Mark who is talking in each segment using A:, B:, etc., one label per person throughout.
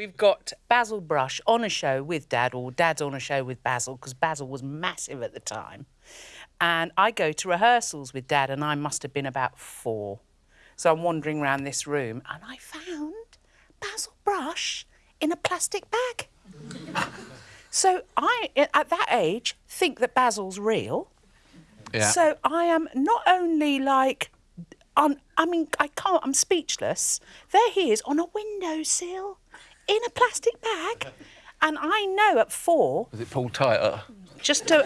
A: We've got Basil Brush on a show with Dad, or Dad's on a show with Basil, because Basil was massive at the time. And I go to rehearsals with Dad, and I must have been about four. So I'm wandering around this room, and I found Basil Brush in a plastic bag. so I, at that age, think that Basil's real.
B: Yeah.
A: So I am not only like, I mean, I can't, I'm speechless. There he is on a windowsill in a plastic bag. And I know at four,
B: Was it pulled tighter?
A: just to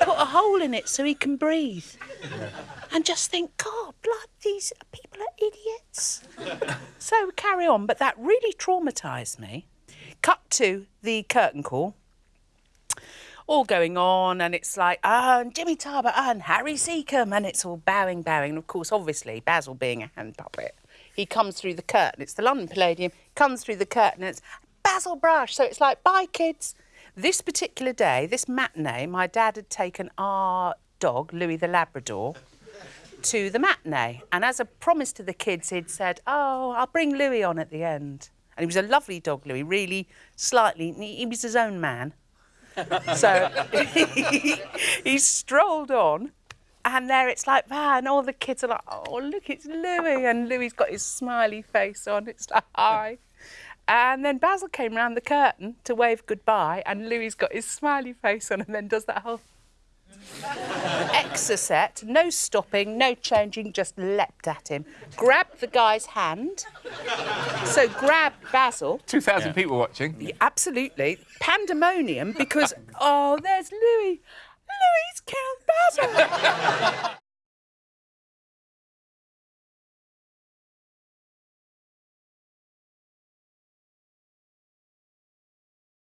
A: put a hole in it so he can breathe. And just think, God, blood, these people are idiots. so carry on. But that really traumatised me. Cut to the curtain call. All going on, and it's like, ah, and Jimmy Tarbuck and Harry Secombe, and it's all bowing, bowing. And of course, obviously, Basil being a hand puppet, he comes through the curtain. It's the London Palladium, comes through the curtain, it's Basil Brush. So it's like, bye, kids. This particular day, this matinee, my dad had taken our dog, Louis the Labrador, to the matinee. And as a promise to the kids, he'd said, Oh, I'll bring Louis on at the end. And he was a lovely dog, Louis, really slightly, he, he was his own man. so he, he strolled on. And there it's like, man, all the kids are like, oh, look, it's Louis. And Louis's got his smiley face on. It's like, hi. And then Basil came round the curtain to wave goodbye, and Louis's got his smiley face on and then does that whole exocet, no stopping, no changing, just leapt at him, grabbed the guy's hand. So grabbed Basil,
B: 2,000 people watching.
A: absolutely, pandemonium because, oh, there's Louis. Louis killed Basil.